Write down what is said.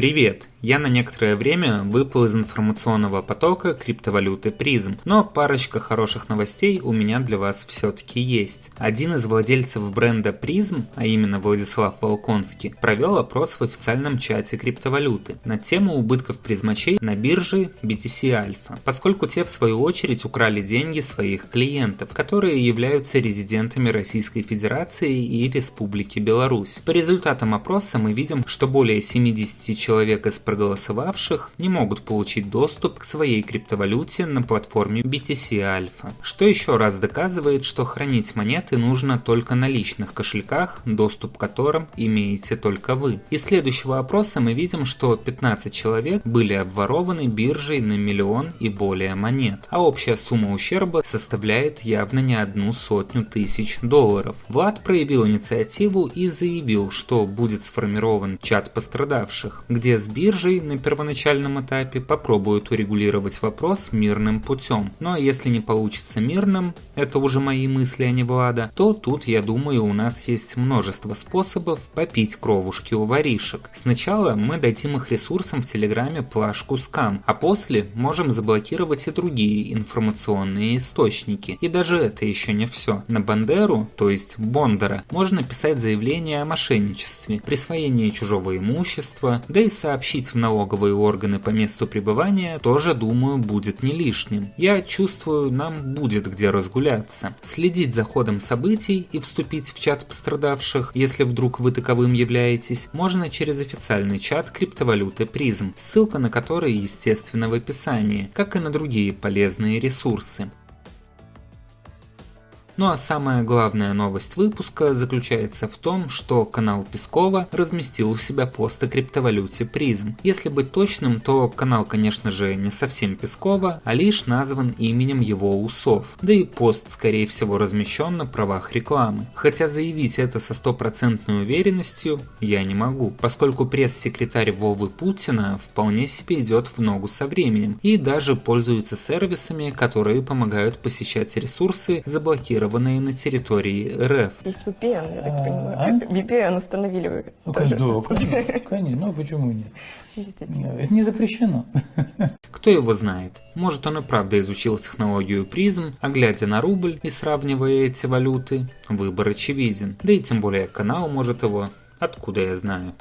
Привет! Я на некоторое время выпал из информационного потока криптовалюты Prism, но парочка хороших новостей у меня для вас все-таки есть. Один из владельцев бренда Prism, а именно Владислав Волконский, провел опрос в официальном чате криптовалюты на тему убытков призмачей на бирже BTC Alpha, поскольку те в свою очередь украли деньги своих клиентов, которые являются резидентами Российской Федерации и Республики Беларусь. По результатам опроса мы видим, что более 70 человек человек из проголосовавших не могут получить доступ к своей криптовалюте на платформе BTC Alpha, что еще раз доказывает, что хранить монеты нужно только на личных кошельках, доступ к которым имеете только вы. Из следующего опроса мы видим, что 15 человек были обворованы биржей на миллион и более монет, а общая сумма ущерба составляет явно не одну сотню тысяч долларов. Влад проявил инициативу и заявил, что будет сформирован чат пострадавших, где с биржей на первоначальном этапе попробуют урегулировать вопрос мирным путем. Ну а если не получится мирным, это уже мои мысли, а не Влада, то тут, я думаю, у нас есть множество способов попить кровушки у воришек. Сначала мы дадим их ресурсам в Телеграме плашку скам, а после можем заблокировать и другие информационные источники. И даже это еще не все. На Бандеру, то есть Бондара, можно писать заявление о мошенничестве, присвоении чужого имущества, да и сообщить в налоговые органы по месту пребывания тоже, думаю, будет не лишним. Я чувствую, нам будет где разгуляться. Следить за ходом событий и вступить в чат пострадавших, если вдруг вы таковым являетесь, можно через официальный чат криптовалюты призм, ссылка на который, естественно, в описании, как и на другие полезные ресурсы. Ну а самая главная новость выпуска заключается в том, что канал Пескова разместил у себя пост о криптовалюте призм. Если быть точным, то канал, конечно же, не совсем Пескова, а лишь назван именем его усов. Да и пост, скорее всего, размещен на правах рекламы. Хотя заявить это со стопроцентной уверенностью я не могу, поскольку пресс-секретарь Вовы Путина вполне себе идет в ногу со временем и даже пользуется сервисами, которые помогают посещать ресурсы, заблокированные заблокированные на территории РФ. Есть VPN, я так понимаю. А? VPN установили вы ну, тоже. Да, конечно, конечно, ну почему нет? Это не запрещено. Кто его знает? Может он и правда изучил технологию призм, а глядя на рубль и сравнивая эти валюты, выбор очевиден. Да и тем более канал может его, откуда я знаю.